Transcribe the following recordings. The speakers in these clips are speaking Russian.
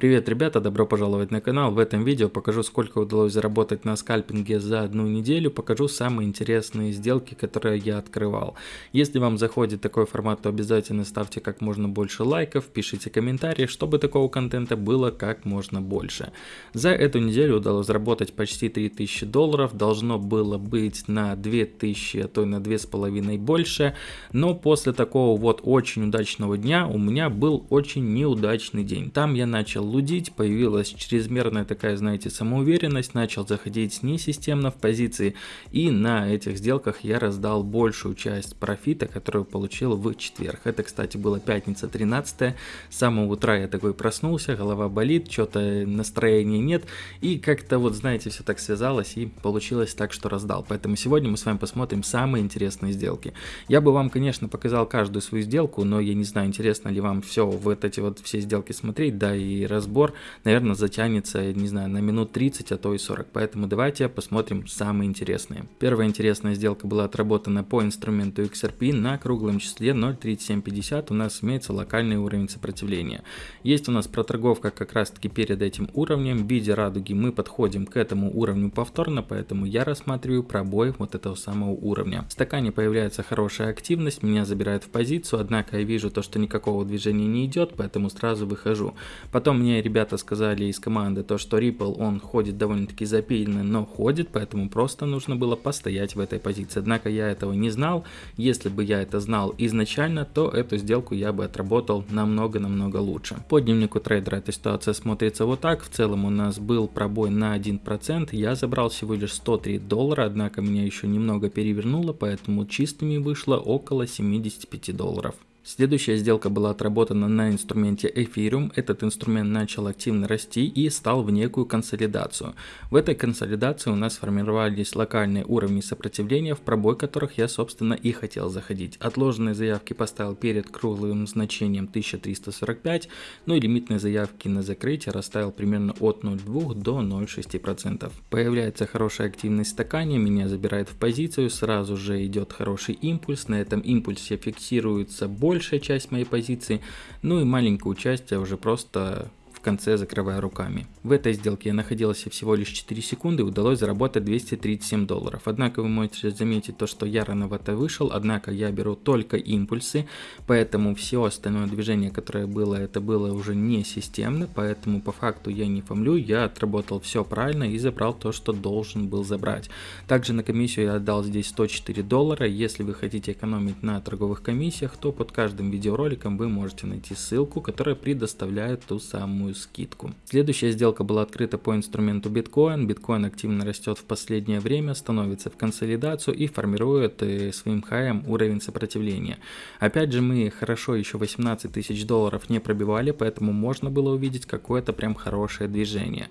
Привет, ребята, добро пожаловать на канал. В этом видео покажу, сколько удалось заработать на скальпинге за одну неделю. Покажу самые интересные сделки, которые я открывал. Если вам заходит такой формат, то обязательно ставьте как можно больше лайков, пишите комментарии, чтобы такого контента было как можно больше. За эту неделю удалось заработать почти 3000 долларов. Должно было быть на 2000, а то и на 2500 больше. Но после такого вот очень удачного дня у меня был очень неудачный день. Там я начал лудить, появилась чрезмерная такая, знаете, самоуверенность, начал заходить несистемно в позиции, и на этих сделках я раздал большую часть профита, которую получил в четверг. Это, кстати, была пятница 13 с самого утра я такой проснулся, голова болит, что-то настроения нет, и как-то вот, знаете, все так связалось, и получилось так, что раздал. Поэтому сегодня мы с вами посмотрим самые интересные сделки. Я бы вам, конечно, показал каждую свою сделку, но я не знаю, интересно ли вам все вот эти вот все сделки смотреть, да, и разбор, наверное, затянется, не знаю, на минут 30, а то и 40. Поэтому давайте посмотрим самые интересные. Первая интересная сделка была отработана по инструменту XRP на круглом числе 0.3750. У нас имеется локальный уровень сопротивления. Есть у нас проторговка как раз таки перед этим уровнем. В виде радуги мы подходим к этому уровню повторно, поэтому я рассматриваю пробой вот этого самого уровня. В стакане появляется хорошая активность, меня забирают в позицию, однако я вижу то, что никакого движения не идет, поэтому сразу выхожу. Потом мне мне ребята сказали из команды, то что Ripple, он ходит довольно-таки запильно, но ходит, поэтому просто нужно было постоять в этой позиции. Однако я этого не знал. Если бы я это знал изначально, то эту сделку я бы отработал намного-намного лучше. По дневнику трейдера эта ситуация смотрится вот так. В целом у нас был пробой на 1%. Я забрал всего лишь 103 доллара, однако меня еще немного перевернуло, поэтому чистыми вышло около 75 долларов. Следующая сделка была отработана на инструменте Ethereum. Этот инструмент начал активно расти и стал в некую консолидацию. В этой консолидации у нас сформировались локальные уровни сопротивления, в пробой которых я собственно и хотел заходить. Отложенные заявки поставил перед круглым значением 1345, ну и лимитные заявки на закрытие расставил примерно от 0,2 до 0,6%. Появляется хорошая активность в стакане, меня забирает в позицию, сразу же идет хороший импульс, на этом импульсе фиксируется больше большая часть моей позиции, ну и маленькую часть я уже просто в конце закрывая руками. В этой сделке я находился всего лишь 4 секунды и удалось заработать 237 долларов. Однако вы можете заметить то, что я рановато вышел, однако я беру только импульсы, поэтому все остальное движение, которое было, это было уже не системно, поэтому по факту я не фомлю, я отработал все правильно и забрал то, что должен был забрать. Также на комиссию я отдал здесь 104 доллара, если вы хотите экономить на торговых комиссиях, то под каждым видеороликом вы можете найти ссылку, которая предоставляет ту самую большую скидку. Следующая сделка была открыта по инструменту биткоин. Биткоин активно растет в последнее время, становится в консолидацию и формирует э, своим хаем уровень сопротивления. Опять же мы хорошо еще 18 тысяч долларов не пробивали, поэтому можно было увидеть какое-то прям хорошее движение.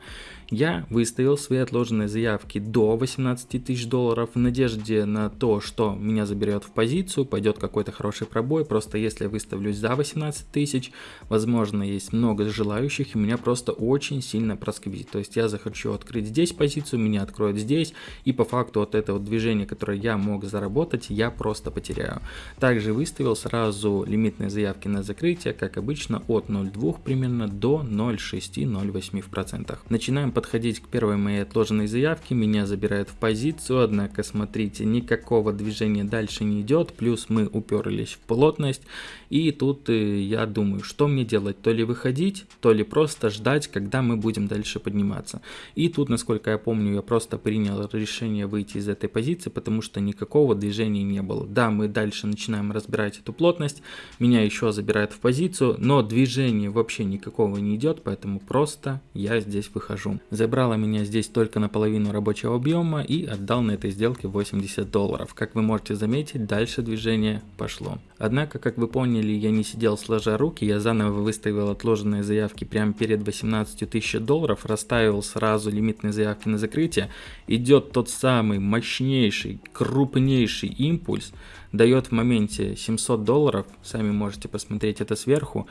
Я выставил свои отложенные заявки до 18 тысяч долларов в надежде на то, что меня заберет в позицию, пойдет какой-то хороший пробой. Просто если я выставлюсь за 18 тысяч, возможно есть много желающих и меня просто очень сильно просквизит. То есть я захочу открыть здесь позицию, меня откроют здесь и по факту от этого движения, которое я мог заработать, я просто потеряю. Также выставил сразу лимитные заявки на закрытие, как обычно от 0,2 примерно до 0,6-0,8%. Начинаем подходить к первой моей отложенной заявке, меня забирают в позицию, однако смотрите, никакого движения дальше не идет, плюс мы уперлись в плотность, и тут э, я думаю, что мне делать, то ли выходить, то ли просто ждать, когда мы будем дальше подниматься. И тут, насколько я помню, я просто принял решение выйти из этой позиции, потому что никакого движения не было. Да, мы дальше начинаем разбирать эту плотность, меня еще забирают в позицию, но движения вообще никакого не идет, поэтому просто я здесь выхожу. Забрала меня здесь только наполовину рабочего объема и отдал на этой сделке 80 долларов. Как вы можете заметить, дальше движение пошло. Однако, как вы поняли, я не сидел сложа руки, я заново выставил отложенные заявки прямо перед 18 тысяч долларов, расставил сразу лимитные заявки на закрытие. Идет тот самый мощнейший, крупнейший импульс, дает в моменте 700 долларов, сами можете посмотреть это сверху,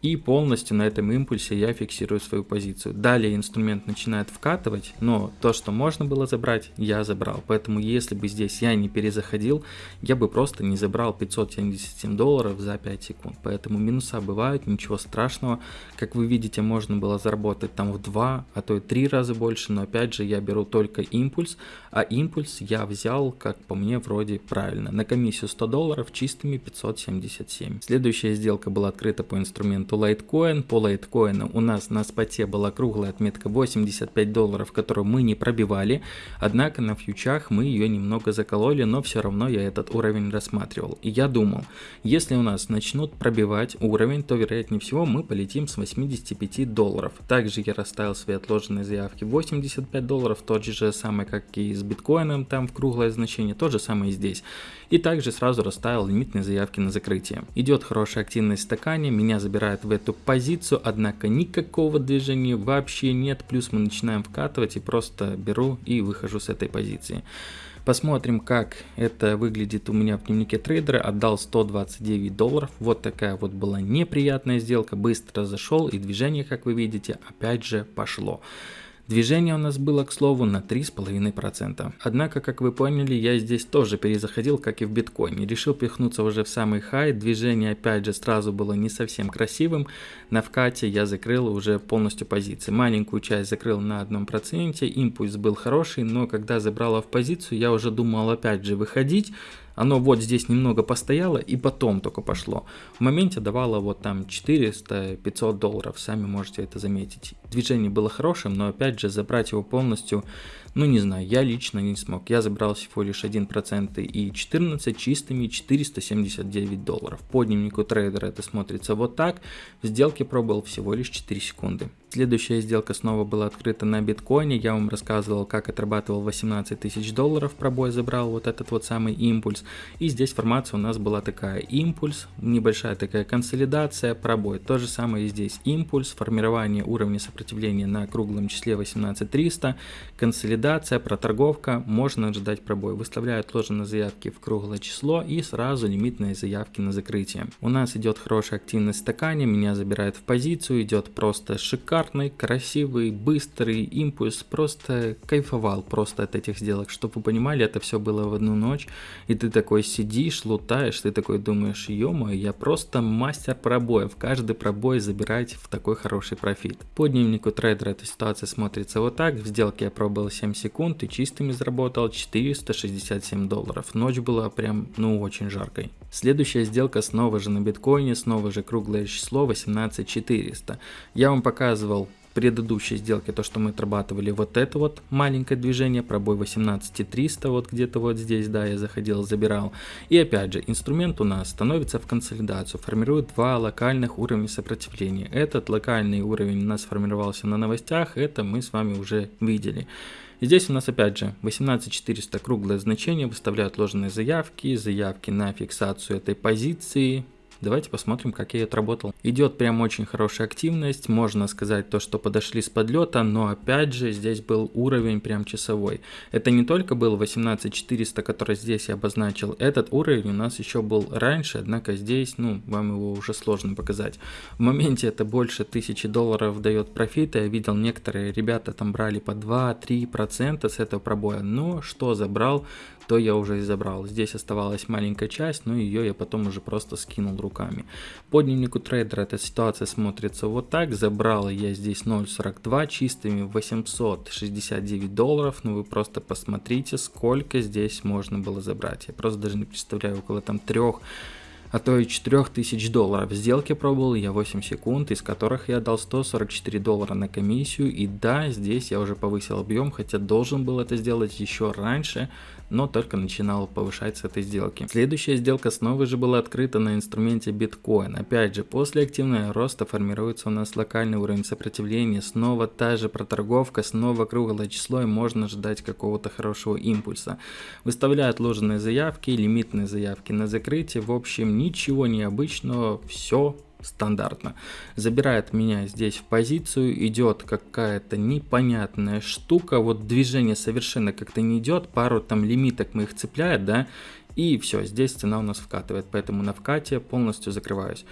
и полностью на этом импульсе я фиксирую свою позицию. Далее инструмент начинает вкатывать, но то, что можно было забрать, я забрал. Поэтому если бы здесь я не перезаходил, я бы просто не забрал 577 долларов за 5 секунд. Поэтому минуса бывают, ничего страшного. Как вы видите, можно было заработать там в 2, а то и 3 раза больше, но опять же я беру только импульс, а импульс я взял, как по мне, вроде правильно. На комиссию 100 долларов чистыми 577. Следующая сделка была открыта по инструменту инструменту Litecoin. По Litecoin у нас на споте была круглая отметка 85 долларов, которую мы не пробивали. Однако на фьючах мы ее немного закололи, но все равно я этот уровень рассматривал. И я думал, если у нас начнут пробивать уровень, то вероятнее всего мы полетим с 85 долларов. Также я расставил свои отложенные заявки 85 долларов, тот же самый, как и с биткоином, там в круглое значение, то же самое и здесь. И также сразу расставил лимитные заявки на закрытие. Идет хорошая активность стакане, меня забирает в эту позицию, однако никакого движения вообще нет, плюс мы начинаем вкатывать и просто беру и выхожу с этой позиции. Посмотрим, как это выглядит у меня в дневнике трейдера. Отдал 129 долларов. Вот такая вот была неприятная сделка. Быстро зашел и движение, как вы видите, опять же пошло. Движение у нас было, к слову, на 3,5%. Однако, как вы поняли, я здесь тоже перезаходил, как и в биткоине. Решил пихнуться уже в самый хай. Движение, опять же, сразу было не совсем красивым. На вкате я закрыл уже полностью позиции. Маленькую часть закрыл на 1%. Импульс был хороший, но когда забрала в позицию, я уже думал опять же выходить. Оно вот здесь немного постояло и потом только пошло. В моменте давало вот там 400-500 долларов, сами можете это заметить. Движение было хорошим, но опять же забрать его полностью ну не знаю, я лично не смог. Я забрал всего лишь 1% и 14 чистыми 479 долларов. По дневнику трейдера это смотрится вот так. В сделке пробовал всего лишь 4 секунды. Следующая сделка снова была открыта на биткоине. Я вам рассказывал, как отрабатывал 18 тысяч долларов, пробой забрал вот этот вот самый импульс. И здесь формация у нас была такая. Импульс, небольшая такая консолидация, пробой. То же самое и здесь. Импульс, формирование уровня сопротивления на круглом числе 18300, консолидация проторговка, можно ожидать пробой. Выставляют отложенные заявки в круглое число и сразу лимитные заявки на закрытие. У нас идет хорошая активность стакане, меня забирает в позицию, идет просто шикарный, красивый, быстрый импульс, просто кайфовал просто от этих сделок. Чтобы вы понимали, это все было в одну ночь, и ты такой сидишь, лутаешь, ты такой думаешь, ё я просто мастер пробоев, каждый пробой забирать в такой хороший профит. По дневнику трейдера эта ситуация смотрится вот так, в сделке я пробовал 7 секунд и чистыми заработал 467 долларов. Ночь была прям, ну, очень жаркой. Следующая сделка снова же на биткоине, снова же круглое число 18400. Я вам показывал предыдущей сделке, то, что мы отрабатывали вот это вот маленькое движение, пробой 18300, вот где-то вот здесь, да, я заходил, забирал. И опять же, инструмент у нас становится в консолидацию, формирует два локальных уровня сопротивления. Этот локальный уровень у нас сформировался на новостях, это мы с вами уже видели. Здесь у нас опять же 18400 круглое значение, выставляют ложные заявки, заявки на фиксацию этой позиции, Давайте посмотрим, как я отработал. Идет прям очень хорошая активность, можно сказать то, что подошли с подлета, но опять же здесь был уровень прям часовой. Это не только был 18400, который здесь я обозначил, этот уровень у нас еще был раньше, однако здесь, ну, вам его уже сложно показать. В моменте это больше 1000 долларов дает профита, я видел некоторые ребята там брали по 2-3% с этого пробоя, но что забрал, то я уже и забрал. Здесь оставалась маленькая часть, но ее я потом уже просто скинул руками. По дневнику трейдера эта ситуация смотрится вот так. Забрал я здесь 0.42 чистыми 869 долларов. Ну вы просто посмотрите, сколько здесь можно было забрать. Я просто даже не представляю, около там трех а то и 4000 долларов. Сделки пробовал я 8 секунд, из которых я дал 144 доллара на комиссию. И да, здесь я уже повысил объем, хотя должен был это сделать еще раньше, но только начинал повышать с этой сделки. Следующая сделка снова же была открыта на инструменте биткоин. Опять же, после активного роста формируется у нас локальный уровень сопротивления, снова та же проторговка, снова круглое число и можно ждать какого-то хорошего импульса. Выставляют ложные заявки, лимитные заявки на закрытие, в общем ничего необычного, все стандартно. Забирает меня здесь в позицию, идет какая-то непонятная штука, вот движение совершенно как-то не идет, пару там лимиток мы их цепляет, да, и все, здесь цена у нас вкатывает, поэтому на вкате полностью закрываюсь.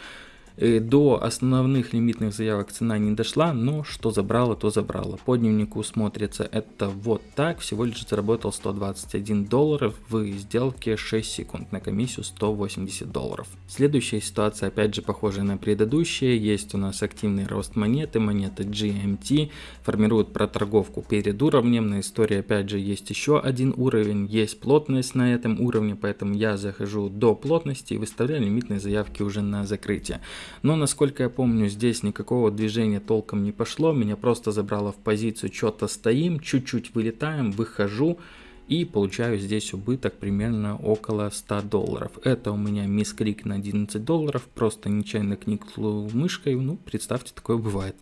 Э, до основных лимитных заявок цена не дошла, но что забрала, то забрала. По дневнику смотрится это вот так. Всего лишь заработал 121 долларов в сделке 6 секунд на комиссию 180 долларов. Следующая ситуация опять же похожая на предыдущие. Есть у нас активный рост монеты, монета GMT. Формирует проторговку перед уровнем. На истории опять же есть еще один уровень. Есть плотность на этом уровне, поэтому я захожу до плотности и выставляю лимитные заявки уже на закрытие. Но насколько я помню, здесь никакого движения толком не пошло, меня просто забрало в позицию, что-то стоим, чуть-чуть вылетаем, выхожу и получаю здесь убыток примерно около 100 долларов. Это у меня мискрик на 11 долларов, просто нечаянно кникнул мышкой, ну представьте, такое бывает.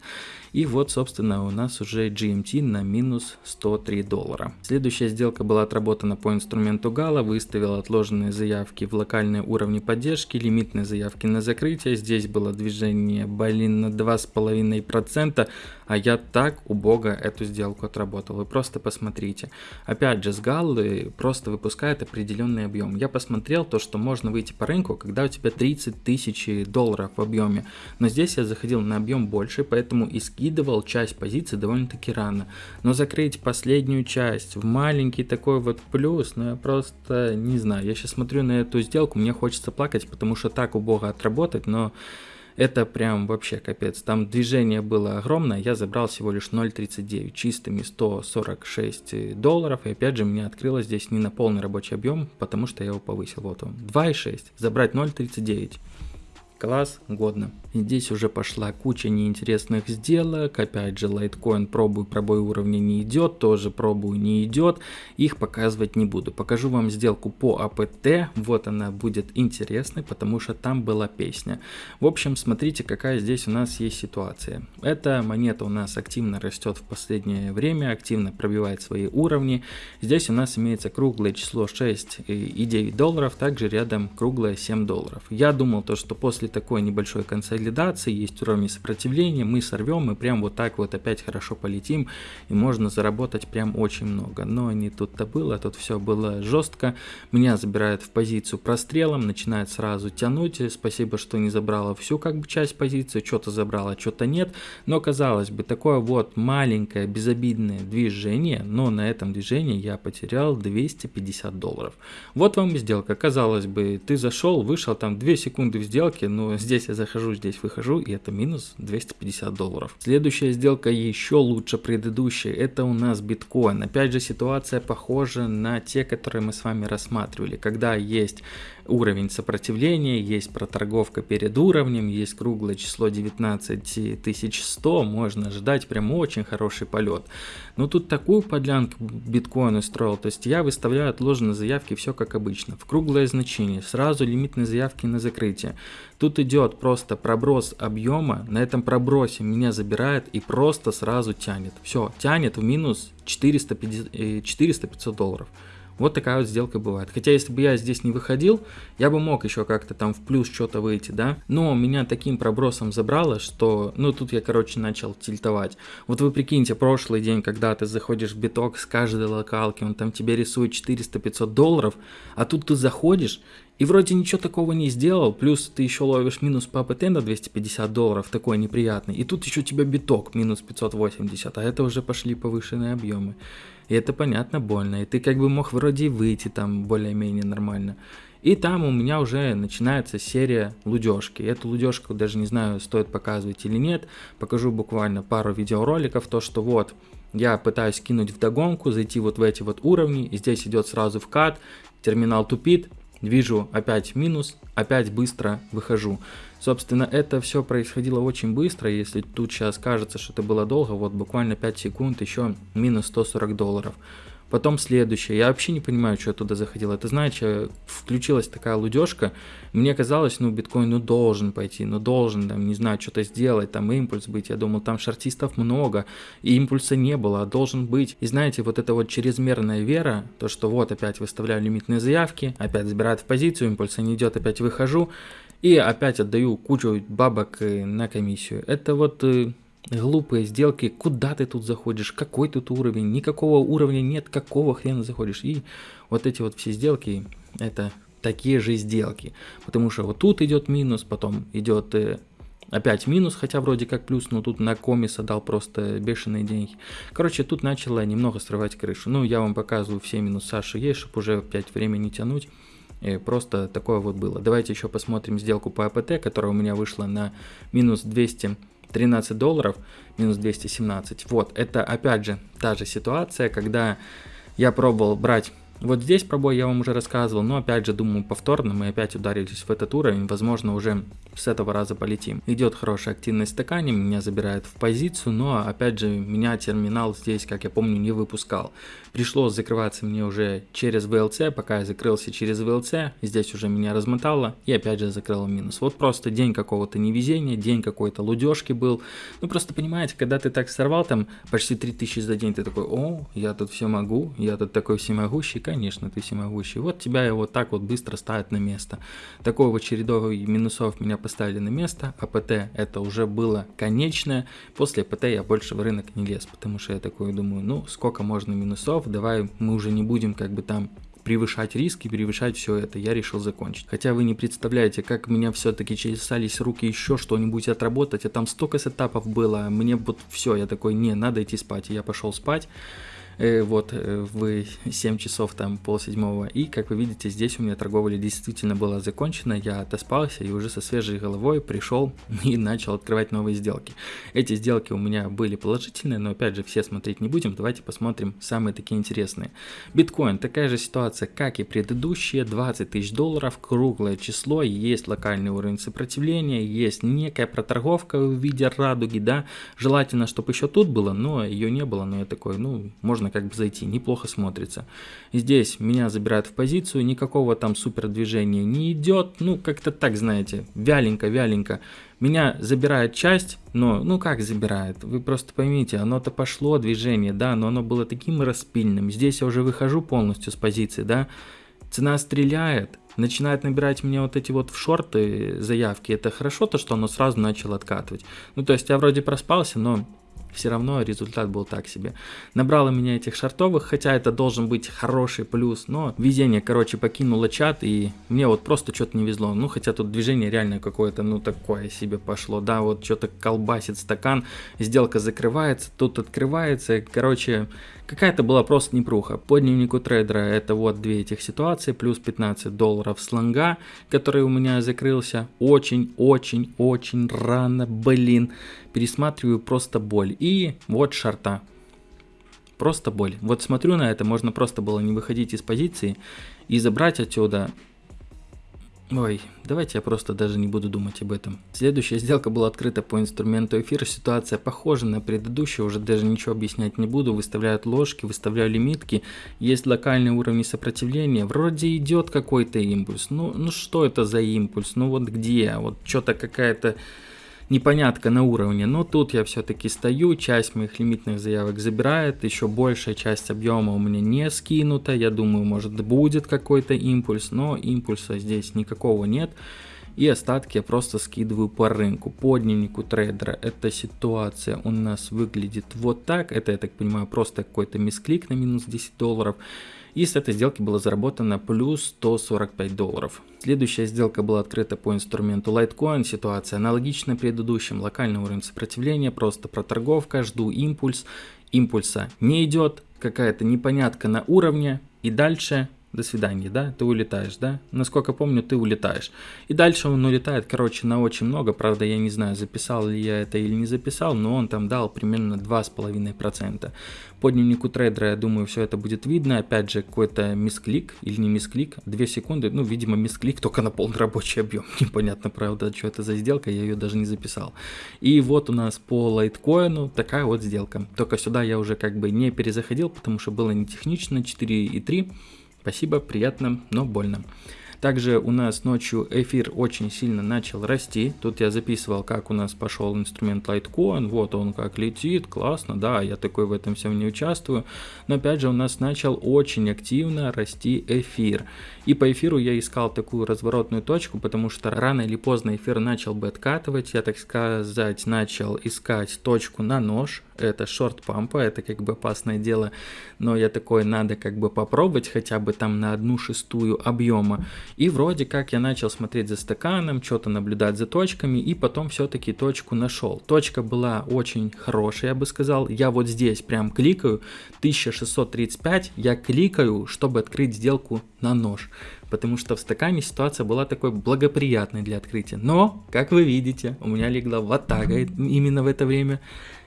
И вот, собственно, у нас уже GMT на минус 103 доллара. Следующая сделка была отработана по инструменту Гала, выставил отложенные заявки в локальные уровни поддержки, лимитные заявки на закрытие. Здесь было движение, блин, на 2,5%, а я так убого эту сделку отработал. Вы просто посмотрите. Опять же, с Галлы просто выпускает определенный объем. Я посмотрел то, что можно выйти по рынку, когда у тебя 30 тысяч долларов в объеме. Но здесь я заходил на объем больше, поэтому и скидывал скидывал часть позиций довольно-таки рано. Но закрыть последнюю часть в маленький такой вот плюс, ну я просто не знаю. Я сейчас смотрю на эту сделку, мне хочется плакать, потому что так убого отработать, но это прям вообще капец. Там движение было огромное, я забрал всего лишь 0.39, чистыми 146 долларов. И опять же, мне открылось здесь не на полный рабочий объем, потому что я его повысил. Вот он, 2.6, забрать 0.39. Класс, годно. Здесь уже пошла куча неинтересных сделок. Опять же, лайткоин пробую, пробой уровня не идет, тоже пробую не идет. Их показывать не буду. Покажу вам сделку по АПТ. Вот она будет интересной, потому что там была песня. В общем, смотрите, какая здесь у нас есть ситуация. Эта монета у нас активно растет в последнее время, активно пробивает свои уровни. Здесь у нас имеется круглое число 6 и 9 долларов, также рядом круглое 7 долларов. Я думал то, что после такой небольшой консолидации есть уровни сопротивления, мы сорвем и прям вот так вот опять хорошо полетим и можно заработать прям очень много. Но не тут-то было, тут все было жестко. Меня забирают в позицию прострелом, начинает сразу тянуть. Спасибо, что не забрала всю как бы часть позиции, что-то забрала, что-то нет. Но казалось бы, такое вот маленькое безобидное движение, но на этом движении я потерял 250 долларов. Вот вам и сделка. Казалось бы, ты зашел, вышел там 2 секунды в сделке, но здесь я захожу, здесь выхожу, и это минус 250 долларов. Следующая сделка еще лучше предыдущей, это у нас биткоин. Опять же ситуация похожа на те, которые мы с вами рассматривали, когда есть уровень сопротивления, есть проторговка перед уровнем, есть круглое число 19100, можно ждать прям очень хороший полет. Но тут такую подлянку биткоин устроил, то есть я выставляю отложенные заявки все как обычно, в круглое значение, сразу лимитные заявки на закрытие. Тут идет просто проброс объема, на этом пробросе меня забирает и просто сразу тянет. Все, тянет в минус 400-500 долларов. Вот такая вот сделка бывает. Хотя, если бы я здесь не выходил, я бы мог еще как-то там в плюс что-то выйти, да. Но меня таким пробросом забрало, что, ну, тут я, короче, начал тильтовать. Вот вы прикиньте, прошлый день, когда ты заходишь в биток с каждой локалки, он там тебе рисует 400-500 долларов, а тут ты заходишь, и вроде ничего такого не сделал, плюс ты еще ловишь минус по АПТ на 250 долларов, такой неприятный. И тут еще у тебя биток минус 580, а это уже пошли повышенные объемы. И это понятно больно. И ты как бы мог вроде выйти там более-менее нормально. И там у меня уже начинается серия лудежки. Эту лудежку даже не знаю, стоит показывать или нет. Покажу буквально пару видеороликов, то что вот я пытаюсь кинуть в догонку, зайти вот в эти вот уровни, здесь идет сразу вкат, терминал тупит, вижу опять минус, опять быстро выхожу. Собственно, это все происходило очень быстро, если тут сейчас кажется, что это было долго, вот буквально 5 секунд, еще минус 140 долларов. Потом следующее. Я вообще не понимаю, что я туда заходил. Это, знаете, включилась такая лудежка. Мне казалось, ну, биткоин, ну, должен пойти, ну, должен, там, не знаю, что-то сделать, там, импульс быть. Я думал, там шартистов много, и импульса не было, а должен быть. И знаете, вот эта вот чрезмерная вера, то, что вот опять выставляю лимитные заявки, опять забирают в позицию, импульса не идет, опять выхожу, и опять отдаю кучу бабок э, на комиссию. Это вот э, глупые сделки, куда ты тут заходишь, какой тут уровень, никакого уровня нет, какого хрена заходишь. И вот эти вот все сделки, это такие же сделки. Потому что вот тут идет минус, потом идет э, опять минус, хотя вроде как плюс, но тут на комиса дал просто бешеные деньги. Короче, тут начало немного срывать крышу. Ну, я вам показываю все минуса, что есть, чтобы уже опять время не тянуть. И просто такое вот было. Давайте еще посмотрим сделку по АПТ, которая у меня вышла на минус 213 долларов, минус 217. Вот, это опять же та же ситуация, когда я пробовал брать вот здесь пробой я вам уже рассказывал, но опять же думаю повторно мы опять ударились в этот уровень, возможно уже с этого раза полетим. Идет хорошая активность стакане, меня забирает в позицию, но опять же меня терминал здесь, как я помню, не выпускал. Пришлось закрываться мне уже через VLC, пока я закрылся через VLC, здесь уже меня размотало и опять же закрыл минус. Вот просто день какого-то невезения, день какой-то лудежки был. Ну просто понимаете, когда ты так сорвал там почти 3000 за день, ты такой, о, я тут все могу, я тут такой всемогущий, конечно, ты всемогущий. Вот тебя его так вот быстро ставят на место. Такой вот чередовый минусов меня поставили на место, а ПТ это уже было конечное. После ПТ я больше в рынок не лез, потому что я такой думаю, ну сколько можно минусов, давай мы уже не будем как бы там превышать риски, превышать все это, я решил закончить. Хотя вы не представляете, как меня все-таки чесались руки еще что-нибудь отработать, а там столько сетапов было, мне вот все, я такой, не, надо идти спать, и я пошел спать. Э, вот э, в 7 часов там пол седьмого. И как вы видите, здесь у меня торговля действительно была закончена, я отоспался и уже со свежей головой пришел и начал открывать новые сделки. Эти сделки у меня были положительные, но опять же все смотреть не будем, давайте посмотрим самые такие интересные. Биткоин, такая же ситуация, как и предыдущие, 20 тысяч долларов, круглое число, есть локальный уровень сопротивления, есть некая проторговка в виде радуги, да, желательно, чтобы еще тут было, но ее не было, но я такой, ну, можно можно как бы зайти, неплохо смотрится. Здесь меня забирают в позицию, никакого там супер движения не идет, ну как-то так, знаете, вяленько-вяленько. Меня забирает часть, но, ну как забирает, вы просто поймите, оно-то пошло движение, да, но оно было таким распильным. Здесь я уже выхожу полностью с позиции, да, цена стреляет, начинает набирать мне вот эти вот в шорты заявки, это хорошо то, что оно сразу начало откатывать. Ну то есть я вроде проспался, но все равно результат был так себе. Набрало меня этих шартовых, хотя это должен быть хороший плюс, но везение, короче, покинуло чат, и мне вот просто что-то не везло. Ну, хотя тут движение реально какое-то, ну, такое себе пошло, да, вот что-то колбасит стакан, сделка закрывается, тут открывается, короче, Какая-то была просто непруха. По дневнику трейдера это вот две этих ситуации, плюс 15 долларов слонга, который у меня закрылся очень-очень-очень рано, блин. Пересматриваю просто боль. И вот шарта. Просто боль. Вот смотрю на это, можно просто было не выходить из позиции и забрать отсюда Ой, давайте я просто даже не буду думать об этом. Следующая сделка была открыта по инструменту эфир. Ситуация похожа на предыдущую, уже даже ничего объяснять не буду. Выставляют ложки, выставляю лимитки. Есть локальные уровни сопротивления. Вроде идет какой-то импульс. Ну, ну что это за импульс? Ну вот где? Вот что-то какая-то непонятка на уровне, но тут я все-таки стою, часть моих лимитных заявок забирает, еще большая часть объема у меня не скинута, я думаю, может будет какой-то импульс, но импульса здесь никакого нет. И остатки я просто скидываю по рынку. По дневнику трейдера эта ситуация у нас выглядит вот так. Это, я так понимаю, просто какой-то мисклик на минус 10 долларов. И с этой сделки было заработано плюс 145 долларов. Следующая сделка была открыта по инструменту Litecoin. Ситуация аналогична предыдущим. Локальный уровень сопротивления, просто проторговка, жду импульс. Импульса не идет, какая-то непонятка на уровне. И дальше до свидания, да, ты улетаешь, да, насколько помню, ты улетаешь. И дальше он улетает, короче, на очень много, правда, я не знаю, записал ли я это или не записал, но он там дал примерно 2,5%. По дневнику трейдера, я думаю, все это будет видно, опять же, какой-то мисклик или не мисклик, 2 секунды, ну, видимо, мисклик только на полный рабочий объем, непонятно, правда, что это за сделка, я ее даже не записал. И вот у нас по лайткоину такая вот сделка, только сюда я уже как бы не перезаходил, потому что было не технично, 4,3, Спасибо, приятно, но больно. Также у нас ночью эфир очень сильно начал расти. Тут я записывал, как у нас пошел инструмент Litecoin. Вот он как летит, классно, да, я такой в этом всем не участвую. Но опять же у нас начал очень активно расти эфир. И по эфиру я искал такую разворотную точку, потому что рано или поздно эфир начал бы откатывать. Я, так сказать, начал искать точку на нож. Это шорт пампа, это как бы опасное дело. Но я такой, надо как бы попробовать хотя бы там на одну шестую объема. И вроде как я начал смотреть за стаканом, что-то наблюдать за точками, и потом все-таки точку нашел. Точка была очень хорошая, я бы сказал. Я вот здесь прям кликаю, 1635, я кликаю, чтобы открыть сделку на нож. Потому что в стакане ситуация была такой благоприятной для открытия. Но, как вы видите, у меня легла ватага именно в это время.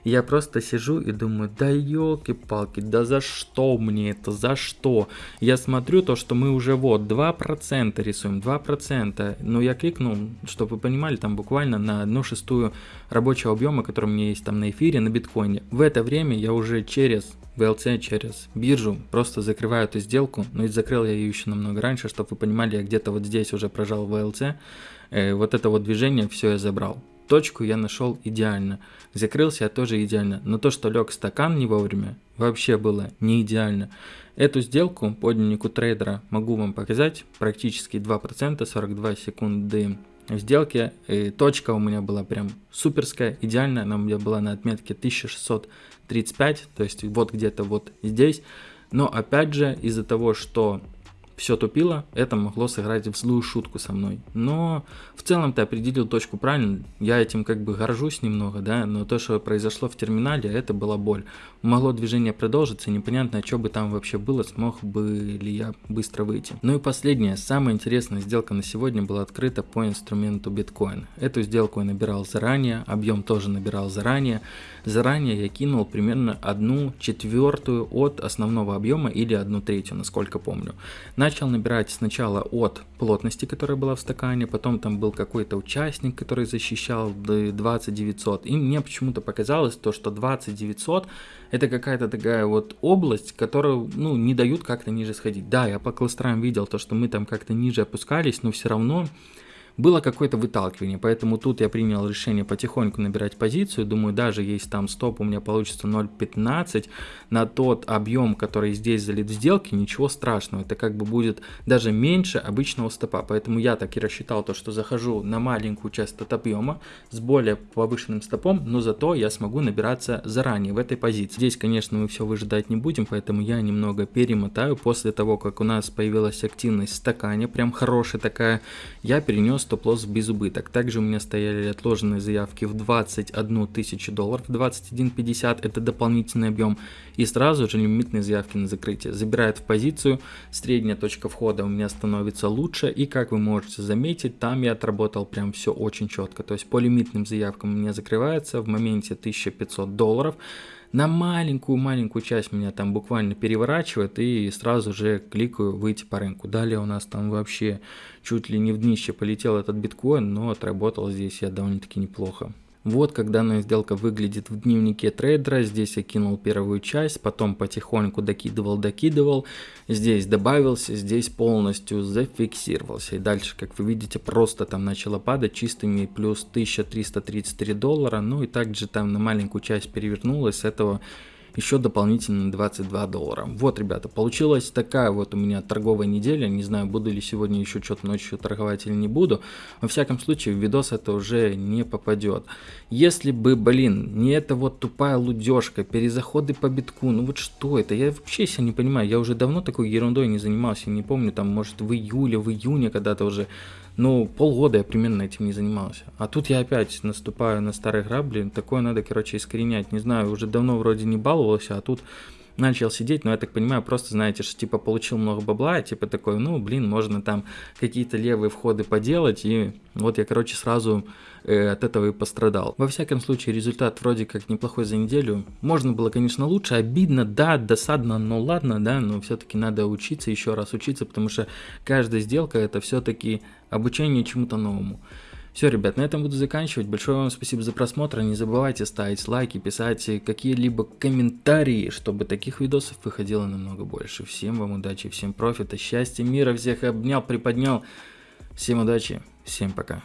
Я просто сижу и думаю, да елки-палки, да за что мне это, за что? Я смотрю то, что мы уже вот 2% рисуем, 2%. Но я кликнул, чтобы вы понимали, там буквально на одну шестую рабочего объема, который у меня есть там на эфире, на биткоине. В это время я уже через VLC через биржу, просто закрываю эту сделку, но и закрыл я ее еще намного раньше, чтобы вы понимали, я где-то вот здесь уже прожал VLC, э, вот это вот движение все я забрал. Точку я нашел идеально, закрылся я тоже идеально, но то, что лег стакан не вовремя, вообще было не идеально. Эту сделку по дневнику трейдера могу вам показать, практически 2%, 42 секунды сделки. И точка у меня была прям суперская, идеальная, она у меня была на отметке 1635, то есть вот где-то вот здесь. Но опять же, из-за того, что все тупило, это могло сыграть в злую шутку со мной. Но в целом ты определил точку правильно, я этим как бы горжусь немного, да, но то, что произошло в терминале, это была боль. Могло движение продолжиться, непонятно, что бы там вообще было, смог бы ли я быстро выйти. Ну и последняя, самая интересная сделка на сегодня была открыта по инструменту биткоин. Эту сделку я набирал заранее, объем тоже набирал заранее. Заранее я кинул примерно одну четвертую от основного объема или одну третью, насколько помню. На Начал набирать сначала от плотности, которая была в стакане, потом там был какой-то участник, который защищал 20900. И мне почему-то показалось то, что 20900 это какая-то такая вот область, которую, ну, не дают как-то ниже сходить. Да, я по кластерам видел то, что мы там как-то ниже опускались, но все равно было какое-то выталкивание, поэтому тут я принял решение потихоньку набирать позицию, думаю, даже если там стоп у меня получится 0.15 на тот объем, который здесь залит в сделке, ничего страшного, это как бы будет даже меньше обычного стопа, поэтому я так и рассчитал то, что захожу на маленькую часть от объема с более повышенным стопом, но зато я смогу набираться заранее в этой позиции. Здесь, конечно, мы все выжидать не будем, поэтому я немного перемотаю. После того, как у нас появилась активность в стакане, прям хорошая такая, я перенес стоп-лосс без убыток. Также у меня стояли отложенные заявки в 21 тысячу долларов, 21.50 это дополнительный объем. И сразу же лимитные заявки на закрытие. Забирает в позицию, средняя точка входа у меня становится лучше. И как вы можете заметить, там я отработал прям все очень четко. То есть по лимитным заявкам у меня закрывается в моменте 1500 долларов на маленькую-маленькую часть меня там буквально переворачивает и сразу же кликаю выйти по рынку. Далее у нас там вообще чуть ли не в днище полетел этот биткоин, но отработал здесь я довольно-таки неплохо. Вот как данная сделка выглядит в дневнике трейдера. Здесь я кинул первую часть, потом потихоньку докидывал, докидывал. Здесь добавился, здесь полностью зафиксировался. И дальше, как вы видите, просто там начало падать чистыми плюс 1333 доллара. Ну и также там на маленькую часть перевернулось. С этого еще дополнительно 22 доллара. Вот, ребята, получилась такая вот у меня торговая неделя. Не знаю, буду ли сегодня еще что-то ночью торговать или не буду. Во всяком случае, в видос это уже не попадет. Если бы, блин, не эта вот тупая лудежка, перезаходы по битку, ну вот что это? Я вообще себя не понимаю. Я уже давно такой ерундой не занимался. Не помню, там, может, в июле, в июне когда-то уже ну, полгода я примерно этим не занимался. А тут я опять наступаю на старые грабли. Такое надо, короче, искоренять. Не знаю, уже давно вроде не баловался, а тут начал сидеть, но я так понимаю, просто, знаете, что типа получил много бабла, типа такой, ну, блин, можно там какие-то левые входы поделать, и вот я, короче, сразу э, от этого и пострадал. Во всяком случае, результат вроде как неплохой за неделю. Можно было, конечно, лучше, обидно, да, досадно, но ладно, да, но все-таки надо учиться, еще раз учиться, потому что каждая сделка это все-таки обучение чему-то новому. Все, ребят, на этом буду заканчивать. Большое вам спасибо за просмотр. Не забывайте ставить лайки, писать какие-либо комментарии, чтобы таких видосов выходило намного больше. Всем вам удачи, всем профита, счастья, мира, всех обнял, приподнял. Всем удачи, всем пока.